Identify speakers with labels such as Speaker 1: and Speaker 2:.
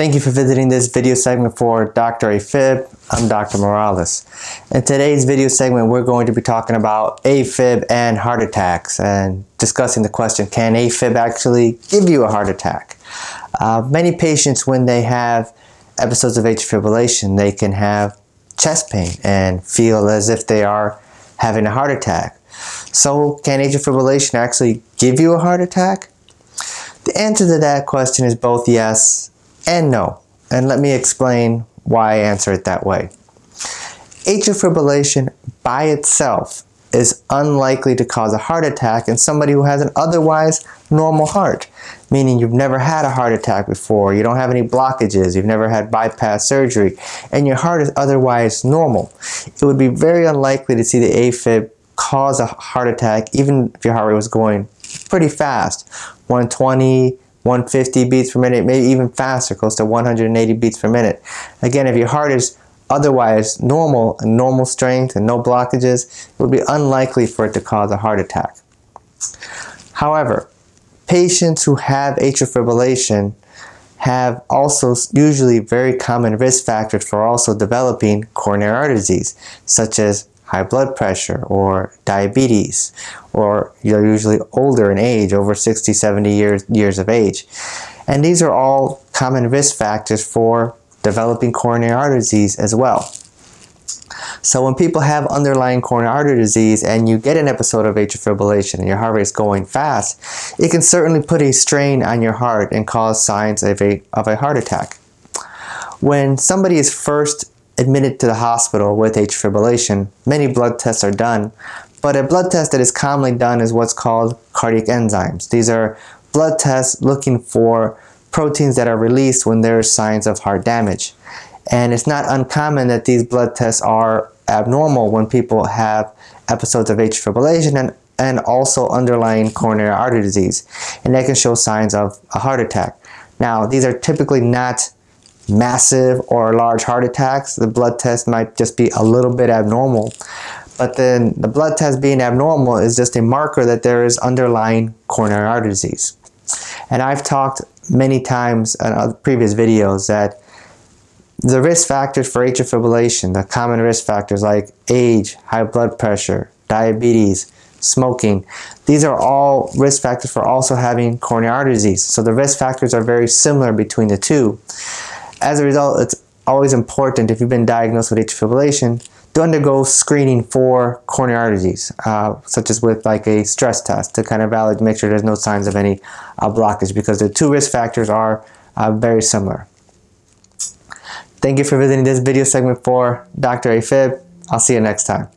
Speaker 1: Thank you for visiting this video segment for Dr. AFib. I'm Dr. Morales. In today's video segment, we're going to be talking about AFib and heart attacks and discussing the question, can AFib actually give you a heart attack? Uh, many patients, when they have episodes of atrial fibrillation, they can have chest pain and feel as if they are having a heart attack. So can atrial fibrillation actually give you a heart attack? The answer to that question is both yes and no. And let me explain why I answer it that way. Atrial fibrillation by itself is unlikely to cause a heart attack in somebody who has an otherwise normal heart, meaning you've never had a heart attack before, you don't have any blockages, you've never had bypass surgery, and your heart is otherwise normal. It would be very unlikely to see the AFib cause a heart attack even if your heart rate was going pretty fast, 120, 150 beats per minute, maybe even faster, close to 180 beats per minute. Again, if your heart is otherwise normal and normal strength and no blockages, it would be unlikely for it to cause a heart attack. However, patients who have atrial fibrillation have also usually very common risk factors for also developing coronary artery disease, such as high blood pressure or diabetes, or you're usually older in age, over 60, 70 years, years of age. And these are all common risk factors for developing coronary artery disease as well. So when people have underlying coronary artery disease and you get an episode of atrial fibrillation and your heart rate is going fast, it can certainly put a strain on your heart and cause signs of a, of a heart attack. When somebody is first admitted to the hospital with atrial fibrillation, many blood tests are done, but a blood test that is commonly done is what's called cardiac enzymes. These are blood tests looking for proteins that are released when there are signs of heart damage. And it's not uncommon that these blood tests are abnormal when people have episodes of atrial fibrillation and, and also underlying coronary artery disease. And that can show signs of a heart attack. Now, these are typically not massive or large heart attacks. The blood test might just be a little bit abnormal. But then the blood test being abnormal is just a marker that there is underlying coronary artery disease. And I've talked many times in previous videos that the risk factors for atrial fibrillation, the common risk factors like age, high blood pressure, diabetes, smoking, these are all risk factors for also having coronary artery disease. So the risk factors are very similar between the two. As a result, it's always important if you've been diagnosed with atrial fibrillation to undergo screening for coronary artery disease, uh, such as with like a stress test to kind of validate, make sure there's no signs of any uh, blockage because the two risk factors are uh, very similar. Thank you for visiting this video segment for Dr. AFib. I'll see you next time.